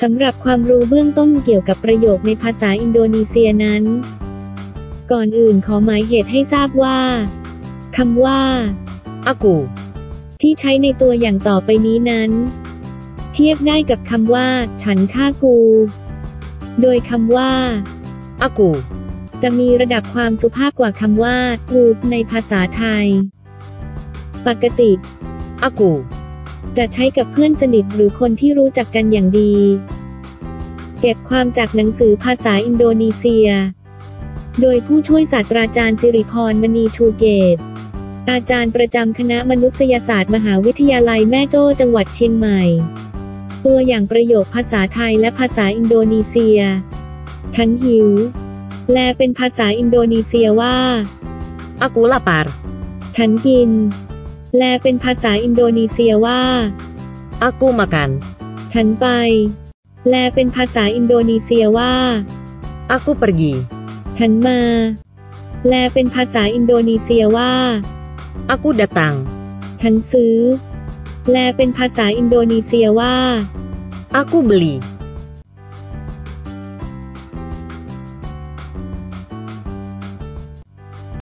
สำหรับความรู้เบื้องต้นเกี่ยวกับประโยคในภาษาอินโดนีเซียนั้น ก่อนอื่นขอหมายเหตุให้ทราบว่าคำว่า Aku. ที่ใช้ในตัวอย่างต่อไปนี้นั้น เทียบได้กับคำว่า ฉันฆ่ากู โดยคำว่า Aku. จะมีระดับความสุภาพกว่าคำว่ากูในภาษาไทย ปกติ Aku. จะใช้กับเพื่อนสนิทหรือคนที่รู้จักกันอย่างดี เก็บความจากหนังสือภาษาอินโดนีเซีย โดยผู้ช่วยศาสตราจารย์สิริพรมณีชูเกต อาจารย์ประจำคณะมนุษยศาสตร์มหาวิทยาลัยแม่โจ้จังหวัดเชียงใหม่ ตัวอย่างประโยคภาษาไทยและภาษาอินโดนีเซีย ฉันหิว แลเป็นภาษาอินโดนีเซียว่า Aku lapar. ฉันกิน แลเป็นภาษาอินโดนีเซียว่า Aku makan. ฉันไปแลเป็นภาษาอินโดนีเซียว่า Aku pergi. ฉันมาแลเป็นภาษาอินโดนีเซียว่า Aku datang. ฉันซื้อแลเป็นภาษาอินโดนีเซียว่า Aku beli.